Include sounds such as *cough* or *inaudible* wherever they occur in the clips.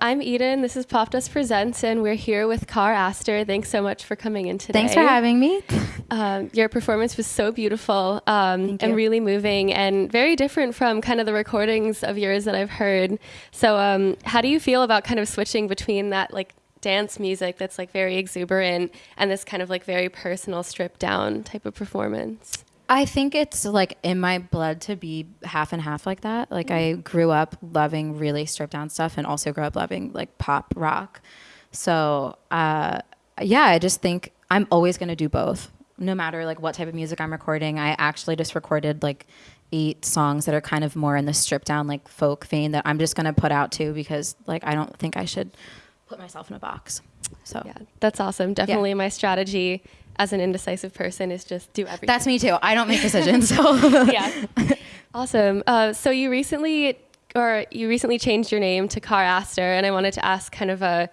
I'm Eden. This is Popdust Presents, and we're here with Car Aster. Thanks so much for coming in today. Thanks for having me. Um, your performance was so beautiful um, and really moving, and very different from kind of the recordings of yours that I've heard. So, um, how do you feel about kind of switching between that like dance music that's like very exuberant and this kind of like very personal, stripped down type of performance? I think it's like in my blood to be half and half like that. Like I grew up loving really stripped down stuff and also grew up loving like pop rock. So uh, yeah, I just think I'm always gonna do both, no matter like what type of music I'm recording. I actually just recorded like eight songs that are kind of more in the stripped down like folk vein that I'm just gonna put out too because like I don't think I should put myself in a box. So yeah, that's awesome. Definitely yeah. my strategy as an indecisive person is just do everything. That's me too. I don't make decisions. So *laughs* yeah, awesome. Uh, so you recently, or you recently changed your name to Car Aster, and I wanted to ask kind of a,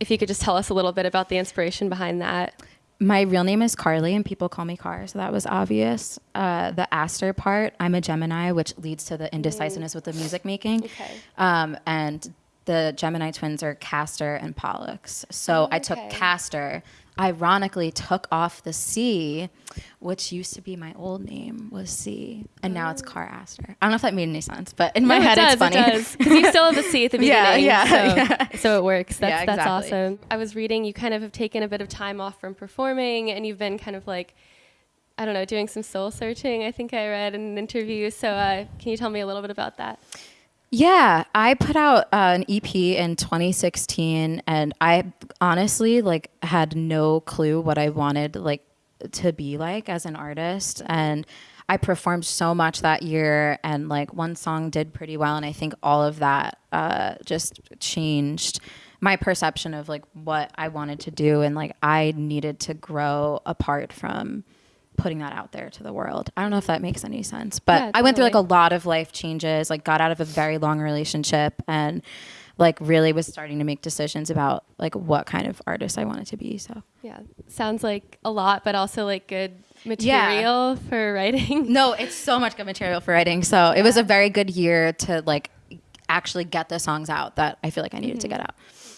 if you could just tell us a little bit about the inspiration behind that. My real name is Carly, and people call me Car, so that was obvious. Uh, the Aster part, I'm a Gemini, which leads to the indecisiveness mm. with the music making. Okay. Um, and the Gemini twins are Castor and Pollux. So oh, I took Castor, ironically took off the C, which used to be my old name was C, and now it's oh. Car Aster. I don't know if that made any sense, but in my no, head it does, it's funny. It does because you still have the C at the *laughs* beginning. yeah, yeah, so, yeah. so it works. That's yeah, exactly. that's awesome. I was reading you kind of have taken a bit of time off from performing, and you've been kind of like. I don't know, doing some soul searching. I think I read in an interview. So, uh, can you tell me a little bit about that? Yeah, I put out uh, an EP in 2016 and I honestly like had no clue what I wanted like to be like as an artist. And I performed so much that year and like one song did pretty well and I think all of that uh, just changed my perception of like what I wanted to do and like I needed to grow apart from putting that out there to the world. I don't know if that makes any sense, but yeah, I went through like a lot of life changes, like got out of a very long relationship and like really was starting to make decisions about like what kind of artist I wanted to be. So, yeah. Sounds like a lot, but also like good material yeah. for writing. No, it's so much good material for writing. So, yeah. it was a very good year to like actually get the songs out that I feel like I needed mm-hmm. to get out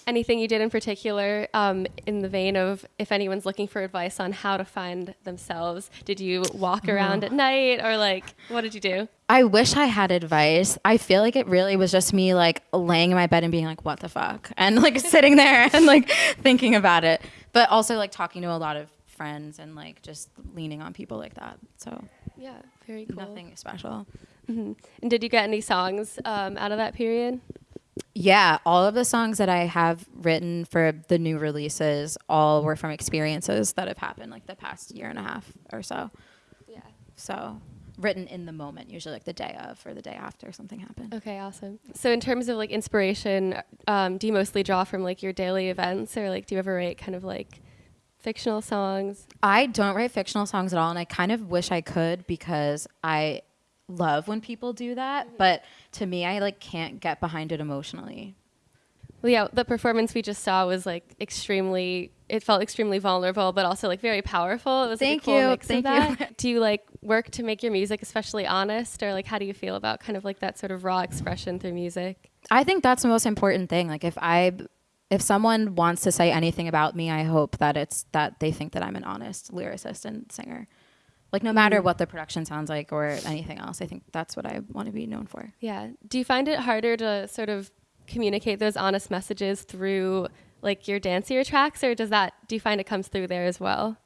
anything you did in particular um, in the vein of if anyone's looking for advice on how to find themselves? Did you walk around at night or like what did you do? I wish I had advice. I feel like it really was just me like laying in my bed and being like, what the fuck? And like *laughs* sitting there and like thinking about it. But also like talking to a lot of friends and like just leaning on people like that. So yeah, very cool. Nothing special. Mm-hmm. And did you get any songs um, out of that period? Yeah, all of the songs that I have written for the new releases all were from experiences that have happened like the past year and a half or so. Yeah. So written in the moment, usually like the day of or the day after something happened. Okay, awesome. So in terms of like inspiration, um, do you mostly draw from like your daily events or like do you ever write kind of like fictional songs? I don't write fictional songs at all and I kind of wish I could because I love when people do that, mm-hmm. but to me, I like can't get behind it emotionally. Well, yeah, the performance we just saw was like extremely. It felt extremely vulnerable, but also like very powerful. It was Thank like, cool you. Thank. You. do you like work to make your music especially honest, or like how do you feel about kind of like that sort of raw expression through music? I think that's the most important thing. Like if I if someone wants to say anything about me, I hope that it's that they think that I'm an honest lyricist and singer. Like no matter mm. what the production sounds like or anything else, I think that's what I want to be known for. Yeah. Do you find it harder to sort of communicate those honest messages through like your dancier tracks or does that do you find it comes through there as well?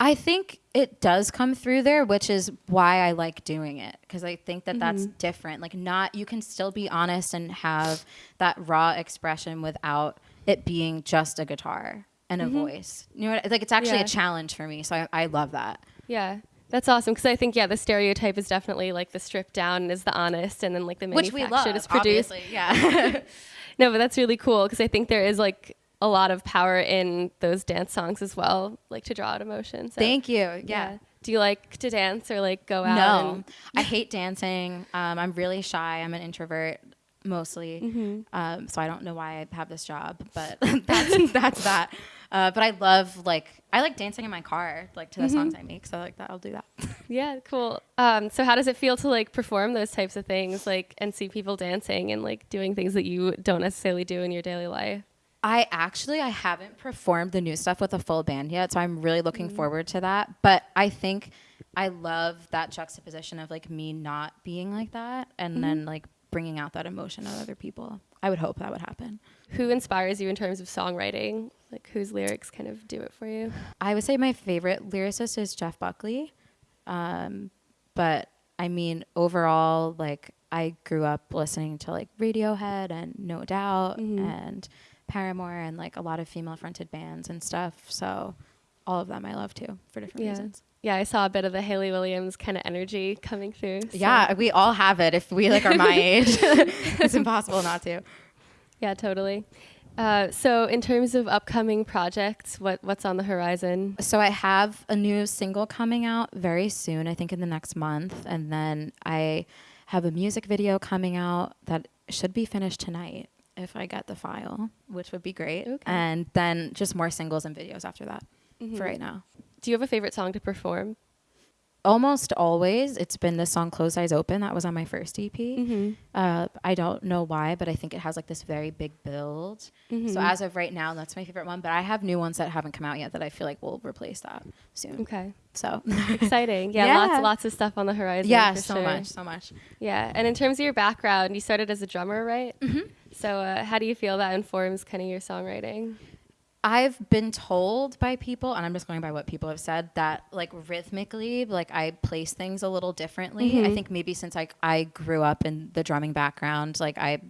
I think it does come through there, which is why I like doing it because I think that mm-hmm. that's different. Like not you can still be honest and have that raw expression without it being just a guitar and a mm-hmm. voice. You know, like it's actually yeah. a challenge for me, so I, I love that. Yeah. That's awesome because I think yeah, the stereotype is definitely like the stripped down is the honest, and then like the manufactured love, is produced. Yeah. *laughs* no, but that's really cool because I think there is like a lot of power in those dance songs as well, like to draw out emotion. So, Thank you. Yeah. yeah. Do you like to dance or like go out? No, I hate dancing. Um, I'm really shy. I'm an introvert mostly. Mm-hmm. Um, so I don't know why I have this job, but *laughs* that's *laughs* that's that. Uh, but I love like I like dancing in my car, like to the mm-hmm. songs I make. So like that, I'll do that. *laughs* yeah, cool. Um, so how does it feel to like perform those types of things, like and see people dancing and like doing things that you don't necessarily do in your daily life? I actually I haven't performed the new stuff with a full band yet, so I'm really looking mm-hmm. forward to that. But I think I love that juxtaposition of like me not being like that and mm-hmm. then like bringing out that emotion of other people. I would hope that would happen. Who inspires you in terms of songwriting? Like whose lyrics kind of do it for you? I would say my favorite lyricist is Jeff Buckley. Um, but I mean, overall, like I grew up listening to like Radiohead and No Doubt mm-hmm. and Paramore and like a lot of female fronted bands and stuff. So all of them I love too for different yeah. reasons. Yeah, I saw a bit of the Hayley Williams kind of energy coming through. So. Yeah, we all have it if we like are my *laughs* age. *laughs* it's impossible not to. Yeah, totally. Uh, so, in terms of upcoming projects, what what's on the horizon? So, I have a new single coming out very soon. I think in the next month, and then I have a music video coming out that should be finished tonight if I get the file, which would be great. Okay. And then just more singles and videos after that mm-hmm. for right now. Do you have a favorite song to perform? Almost always, it's been the song "Closed Eyes Open." That was on my first EP. Mm-hmm. Uh, I don't know why, but I think it has like this very big build. Mm-hmm. So as of right now, that's my favorite one. But I have new ones that haven't come out yet that I feel like will replace that soon. Okay. So exciting! Yeah, *laughs* yeah, lots lots of stuff on the horizon. Yeah, so sure. much, so much. Yeah, and in terms of your background, you started as a drummer, right? Mm-hmm. So uh, how do you feel that informs kind of your songwriting? I've been told by people, and I'm just going by what people have said, that like rhythmically, like I place things a little differently. Mm-hmm. I think maybe since like I grew up in the drumming background, like I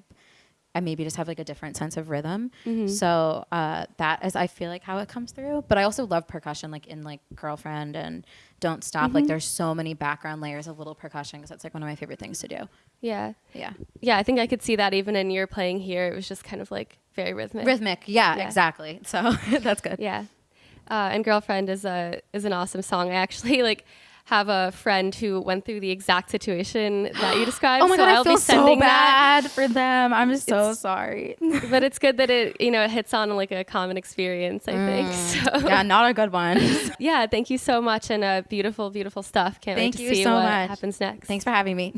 I maybe just have like a different sense of rhythm. Mm-hmm. So uh, that is, I feel like how it comes through. But I also love percussion, like in like Girlfriend and Don't Stop. Mm-hmm. Like there's so many background layers of little percussion because that's like one of my favorite things to do. Yeah. Yeah. Yeah. I think I could see that even in your playing here. It was just kind of like very rhythmic. Rhythmic. Yeah, yeah. exactly. So *laughs* that's good. Yeah. Uh, and Girlfriend is a is an awesome song. I actually *laughs* like have a friend who went through the exact situation that you *gasps* described. oh my so god, I'll I feel so bad that. for them. I'm so it's, sorry. *laughs* but it's good that it you know it hits on like a common experience. I mm. think. So. Yeah, not a good one. *laughs* *laughs* yeah, thank you so much and uh, beautiful, beautiful stuff. Can't thank wait to see so what much. happens next. Thanks for having me.